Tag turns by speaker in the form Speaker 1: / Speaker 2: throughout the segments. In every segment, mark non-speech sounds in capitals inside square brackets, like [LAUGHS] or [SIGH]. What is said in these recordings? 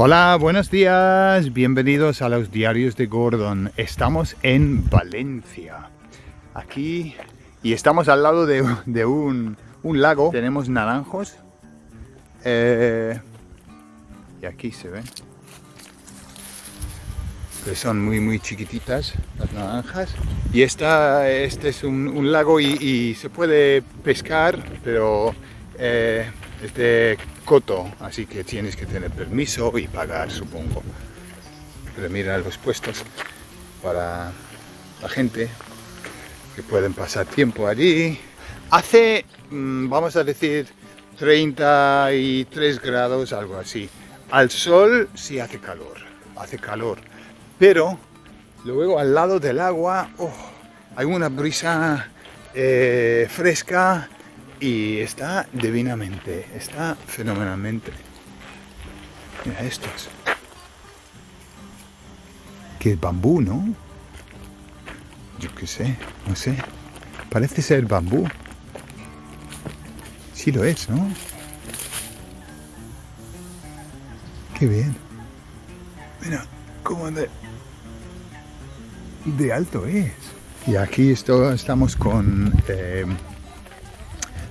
Speaker 1: Hola, buenos días, bienvenidos a los diarios de Gordon. Estamos en Valencia, aquí, y estamos al lado de, de un, un, lago. Tenemos naranjos, eh, y aquí se ven, que son muy muy chiquititas las naranjas. Y esta, este es un, lago y, y, se puede pescar, pero eh, es de así que tienes que tener permiso y pagar, supongo. Pero mira los puestos para la gente que pueden pasar tiempo allí. Hace, mm, vamos a decir, 33 grados, algo así. Al sol sí hace calor, hace calor. Pero luego al lado del agua oh, hay una brisa eh, fresca y está divinamente, está fenomenalmente. Mira estos. Que bambú, ¿no? Yo qué sé, no sé. Parece ser bambú. Sí lo es, ¿no? Qué bien. Mira, cómo de, de alto es. Y aquí esto, estamos con... Eh,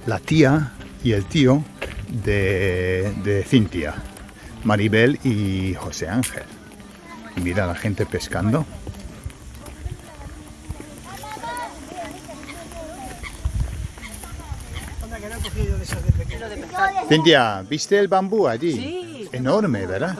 Speaker 1: la tía y el tío de, de Cintia, Maribel y José Ángel. Y mira a la gente pescando. Cintia, ¿viste el bambú allí?
Speaker 2: Sí.
Speaker 1: Enorme, ¿verdad?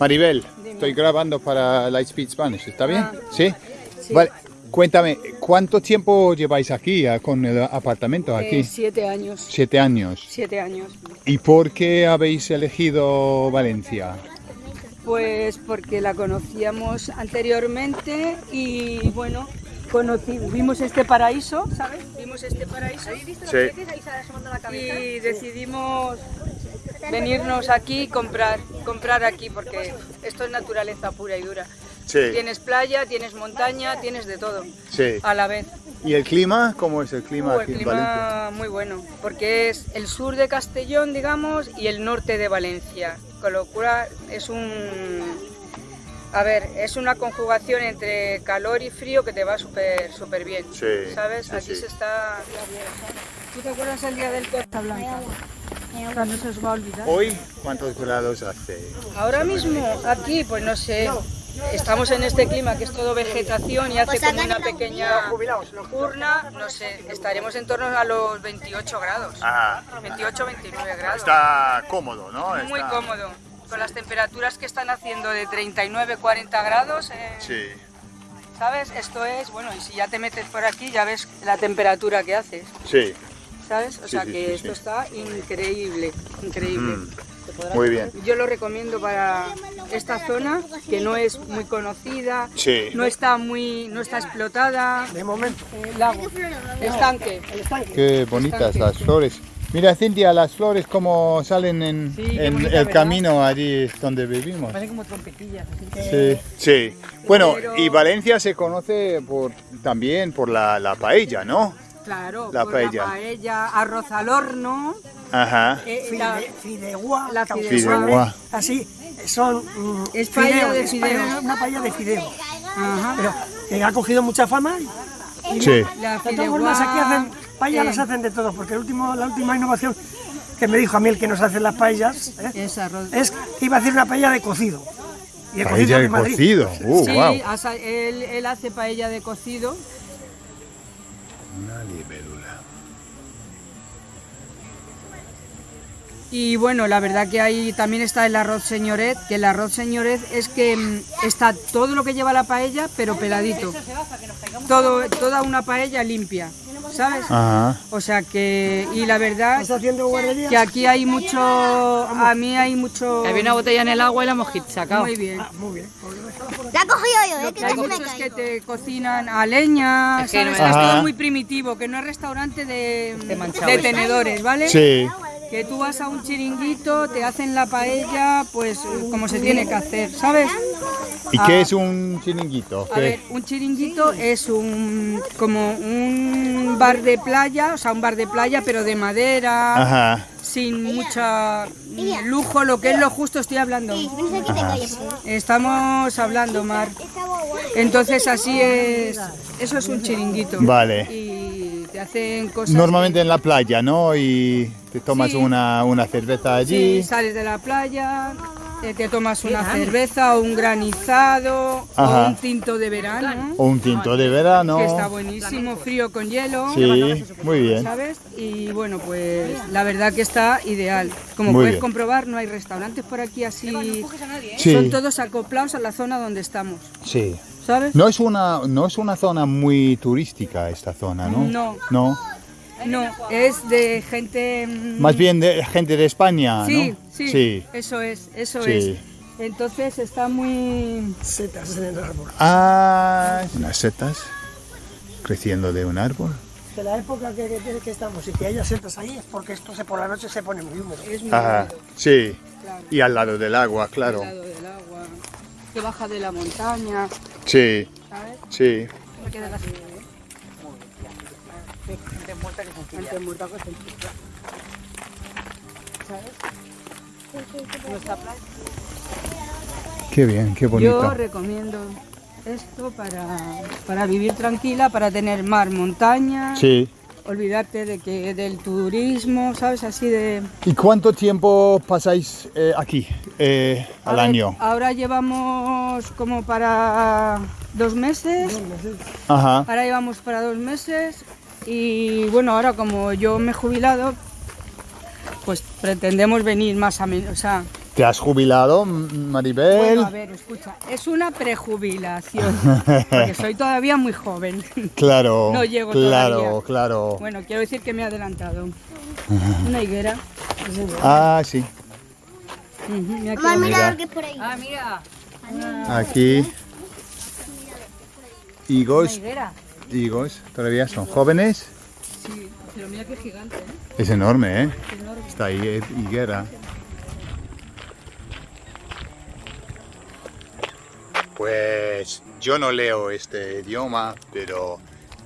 Speaker 1: Maribel, estoy grabando para Lightspeed Spanish, ¿está bien?
Speaker 2: Ah.
Speaker 1: ¿Sí?
Speaker 2: Sí.
Speaker 1: Vale, cuéntame, ¿cuánto tiempo lleváis aquí, con el apartamento aquí?
Speaker 2: Eh, siete años.
Speaker 1: Siete años.
Speaker 2: Siete años.
Speaker 1: ¿Y por qué habéis elegido Valencia?
Speaker 2: Pues porque la conocíamos anteriormente y bueno, conocí, vimos este paraíso, ¿sabes? Vimos este paraíso y decidimos venirnos aquí y comprar, comprar aquí porque esto es naturaleza pura y dura.
Speaker 1: Sí.
Speaker 2: Tienes playa, tienes montaña, tienes de todo
Speaker 1: Sí.
Speaker 2: a la vez.
Speaker 1: ¿Y el clima? ¿Cómo es el clima
Speaker 2: Uh,
Speaker 1: aquí
Speaker 2: el
Speaker 1: en Valencia?
Speaker 2: clima muy bueno, porque es el sur de Castellón, digamos, y el norte de Valencia. Con lo cual es un... A ver, es una conjugación entre calor y frío que te va súper súper bien.
Speaker 1: Sí,
Speaker 2: ¿Sabes? Aquí se está... ¿Tú te acuerdas el día del Costa Blanca? Cuando se os va a olvidar.
Speaker 1: ¿Hoy cuántos grados hace?
Speaker 2: Ahora mismo, aquí, pues no sé, estamos en este clima que es todo vegetación y hace como una pequeña urna, no sé, estaremos en torno a los 28 grados.
Speaker 1: Ah,
Speaker 2: 28, 29 grados.
Speaker 1: está cómodo, ¿no?
Speaker 2: Muy
Speaker 1: Está-
Speaker 2: cómodo. Con las temperaturas que están haciendo de 39, 40 grados, eh,
Speaker 1: Sí.
Speaker 2: ¿sabes? Esto es, bueno, y si ya te metes por aquí ya ves la temperatura que haces,
Speaker 1: Sí.
Speaker 2: ¿sabes? O
Speaker 1: Sí,
Speaker 2: sea
Speaker 1: sí,
Speaker 2: que
Speaker 1: sí,
Speaker 2: esto está increíble, increíble.
Speaker 1: Mm, Muy bien.
Speaker 2: Yo lo recomiendo para esta zona que no es muy conocida,
Speaker 1: Sí.
Speaker 2: no está muy, no está explotada.
Speaker 3: De momento.
Speaker 2: Eh, lago, estanque.
Speaker 1: Qué bonitas las flores. Mira, Cintia, las flores como salen en,
Speaker 2: Sí, qué
Speaker 1: en
Speaker 2: bonita,
Speaker 1: el
Speaker 2: ¿verdad?
Speaker 1: camino allí donde vivimos.
Speaker 2: Parece como trompetillas.
Speaker 1: Sí, sí. Bueno,
Speaker 2: Pero-
Speaker 1: y Valencia se conoce por, también por la, la paella, ¿no?
Speaker 2: Claro,
Speaker 1: La
Speaker 2: por
Speaker 1: paella.
Speaker 2: la paella, arroz al horno,
Speaker 1: Ajá.
Speaker 2: eh, la-
Speaker 3: Fide, fideuá,
Speaker 2: la
Speaker 3: causa-
Speaker 1: fideuá.
Speaker 3: Así, son mm,
Speaker 2: Es paella de
Speaker 3: es
Speaker 2: fideos.
Speaker 3: paella- una paella de fideo.
Speaker 2: Ajá.
Speaker 3: Pero que ha cogido mucha fama y
Speaker 1: Sí.
Speaker 2: La
Speaker 3: de todas formas aquí hacen paellas
Speaker 2: eh,
Speaker 3: las hacen de todo, porque el último, la última innovación que me dijo a mí el que nos hace las paellas ¿eh?
Speaker 2: Es arroz.
Speaker 3: es que iba a hacer una paella de cocido. Y el
Speaker 1: Paella de
Speaker 3: Madrid.
Speaker 1: cocido. Uh,
Speaker 2: sí,
Speaker 1: wow.
Speaker 2: él, él hace paella de cocido.
Speaker 1: Una libélula.
Speaker 2: Y bueno, la verdad que ahí también está el arroz señoret, que el arroz señoret es que mm, está todo lo que lleva la paella, pero peladito. Todo, toda una paella limpia, ¿sabes?
Speaker 1: Ajá.
Speaker 2: O sea que, y la verdad que aquí hay mucho, a mí hay mucho...
Speaker 4: Había una botella en el agua y la hemos sacado.
Speaker 2: Muy bien.
Speaker 3: Ah, muy bien.
Speaker 5: La cogido yo, eh, que
Speaker 2: Hay muchos que
Speaker 5: caigo.
Speaker 2: te cocinan a leña,
Speaker 4: Es que no
Speaker 2: ¿sabes?
Speaker 4: me-
Speaker 2: Es
Speaker 1: Ajá.
Speaker 2: todo muy primitivo, que no es restaurante de, de tenedores, ¿vale?
Speaker 1: Sí.
Speaker 2: Que tú vas a un chiringuito, te hacen la paella, pues como se tiene que hacer, ¿sabes?
Speaker 1: ¿Y
Speaker 2: Ah.
Speaker 1: qué es un chiringuito?
Speaker 2: A
Speaker 1: ¿Qué?
Speaker 2: ver, un chiringuito es un como un bar de playa, o sea, un bar de playa, pero de madera,
Speaker 1: Ajá.
Speaker 2: Sin mucha lujo, lo que es lo justo estoy hablando.
Speaker 5: Calles.
Speaker 2: Estamos hablando, Mar. Entonces así es, eso es un chiringuito.
Speaker 1: Vale.
Speaker 2: Y te hacen cosas...
Speaker 1: Normalmente en la playa, ¿no? Y te tomas
Speaker 2: Sí.
Speaker 1: una, una cerveza allí.
Speaker 2: Sí, sales de la playa, eh, te tomas una cerveza o un granizado
Speaker 1: Ajá.
Speaker 2: o un tinto de verano,
Speaker 1: O un tinto de verano.
Speaker 2: que está buenísimo, frío con hielo.
Speaker 1: Sí, muy bien.
Speaker 2: ¿Sabes? Y bueno, pues la verdad que está ideal. Como
Speaker 1: Muy
Speaker 2: puedes
Speaker 1: bien.
Speaker 2: comprobar, no hay restaurantes por aquí así.
Speaker 1: Sí.
Speaker 2: Son todos acoplados a la zona donde estamos.
Speaker 1: Sí.
Speaker 2: ¿Sabes?
Speaker 1: No es una, no es una zona muy turística esta zona, ¿no?
Speaker 2: No.
Speaker 1: No.
Speaker 2: No, es de gente. mm,
Speaker 1: Más bien de gente de España,
Speaker 2: Sí,
Speaker 1: ¿no?
Speaker 2: sí,
Speaker 1: Sí.
Speaker 2: Eso es, eso
Speaker 1: Sí.
Speaker 2: es. Entonces está muy.
Speaker 3: Setas en el árbol.
Speaker 1: Ah, unas setas creciendo de un árbol.
Speaker 3: De la época que, que- que estamos y que haya setas ahí es porque esto se, por la noche se pone muy húmedo.
Speaker 2: Es muy
Speaker 1: Ajá,
Speaker 2: húmedo,
Speaker 1: sí.
Speaker 2: claro.
Speaker 1: Y al lado del agua, claro.
Speaker 2: al lado del agua, que baja de la montaña,
Speaker 1: Sí,
Speaker 2: ¿sabes?
Speaker 1: sí.
Speaker 2: Gente muerta que se enchufla. ¿Sabes? Nuestra playa.
Speaker 1: Qué bien, qué bonito.
Speaker 2: Yo recomiendo esto para, para vivir tranquila, para tener mar, montaña,
Speaker 1: Sí.
Speaker 2: olvidarte de que del turismo, ¿sabes? Así de...
Speaker 1: ¿Y cuánto tiempo pasáis eh, aquí eh, al año?
Speaker 2: Ahora llevamos como para dos meses.
Speaker 1: Ajá.
Speaker 2: Ahora llevamos para dos meses y bueno, ahora como yo me he jubilado, pues pretendemos venir más a menos. O sea,
Speaker 1: ¿Te has jubilado, Maribel?
Speaker 2: bueno, a ver, escucha, es una prejubilación, porque soy todavía muy joven. [LAUGHS]
Speaker 1: Claro, [LAUGHS]
Speaker 2: No llego
Speaker 1: claro,
Speaker 2: todavía.
Speaker 1: claro.
Speaker 2: Bueno, quiero decir que me he adelantado. Una higuera. [LAUGHS]
Speaker 1: Ah, sí.
Speaker 2: Ujú, mira
Speaker 5: Mamá, mira
Speaker 1: Mira.
Speaker 5: lo que es por ahí.
Speaker 2: Ah, mira,
Speaker 1: Aquí. Higos,
Speaker 2: higuera.
Speaker 1: Higos, todavía son jóvenes.
Speaker 2: Sí, pero mira qué gigante, ¿eh?
Speaker 1: Es enorme, ¿eh?
Speaker 2: Qué enorme.
Speaker 1: Está ahí, eh, higuera. Pues yo no leo este idioma, pero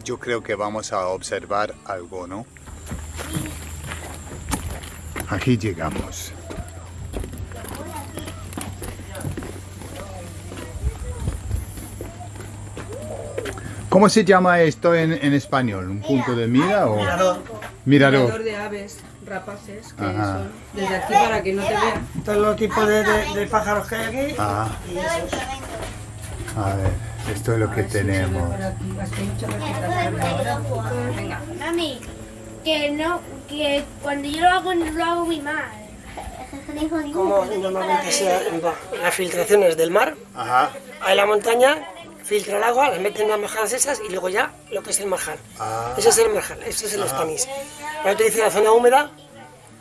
Speaker 1: yo creo que vamos a observar algo, ¿no? Aquí llegamos. ¿Cómo se llama esto en, en español? ¿Un punto de mira o
Speaker 3: Mirador.
Speaker 1: mirador?
Speaker 2: Mirador de aves rapaces que
Speaker 1: Ajá.
Speaker 2: son desde aquí para que no te vean.
Speaker 3: Todos los tipos de, de- de pájaros que hay aquí.
Speaker 1: Ah,
Speaker 3: Y esos.
Speaker 1: a ver, esto es lo que tenemos.
Speaker 2: Venga.
Speaker 6: Mami, que no, que cuando yo lo hago, lo hago muy mal.
Speaker 3: Como normalmente sea va, las filtraciones del mar,
Speaker 1: Ajá.
Speaker 3: hay la montaña, filtra el agua, las meten en las majadas esas y luego ya lo que es el marjal.
Speaker 1: Ah.
Speaker 3: Eso es el marjal, eso es el Spanish. Ahora te dice la zona húmeda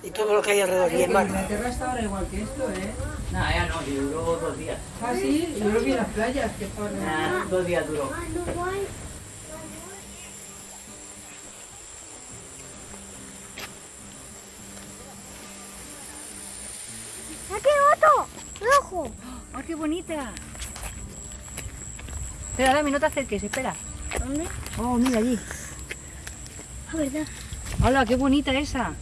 Speaker 3: y todo lo que hay alrededor y el mar.
Speaker 2: Inglaterra está ahora igual que esto, ¿eh?
Speaker 7: No, ya no, duró dos días.
Speaker 2: Ah, sí, yo lo vi en las playas, que por...
Speaker 7: Ah, dos días duró.
Speaker 5: ¡Aquí otro! ¡Rojo!
Speaker 4: ¡Ah, qué bonita! Espera, Dami, no te acerques, espera.
Speaker 5: ¿Dónde?
Speaker 4: Oh, mira allí.
Speaker 5: Ah, verdad.
Speaker 4: ¡Hola, qué bonita esa!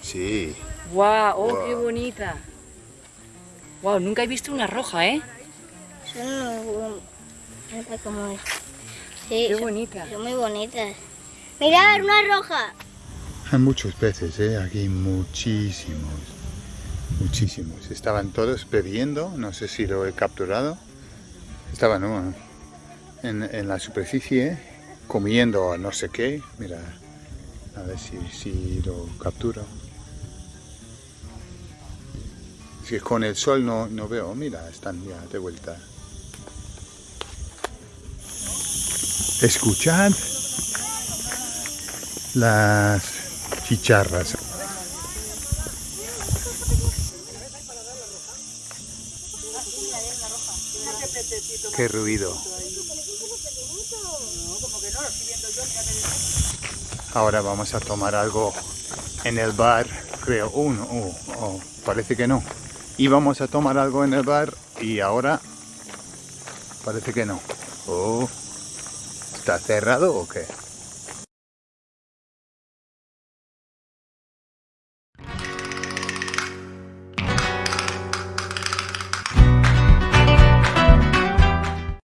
Speaker 1: Sí.
Speaker 4: ¡Guau! ¡Oh,
Speaker 1: Guau.
Speaker 4: qué bonita! ¡Guau! Nunca he visto una roja, ¿eh?
Speaker 5: Son cómo es. Sí,
Speaker 4: ¡Qué
Speaker 5: son,
Speaker 4: bonita!
Speaker 5: son muy bonitas. Mirad, una roja.
Speaker 1: Hay muchos peces, ¿eh? Aquí muchísimos. Muchísimos. Estaban todos bebiendo, no sé si lo he capturado. Estaban en, en la superficie comiendo no sé qué. Mira, a ver si, si lo capturo. Es que con el sol no, no veo. Mira, están ya de vuelta. Escuchad las chicharras. Qué ruido. Ahora vamos a tomar algo en el bar, creo. Oh, no, oh, oh, parece que no. Íbamos a tomar algo en el bar y ahora parece que no. Oh, ¿está cerrado o qué?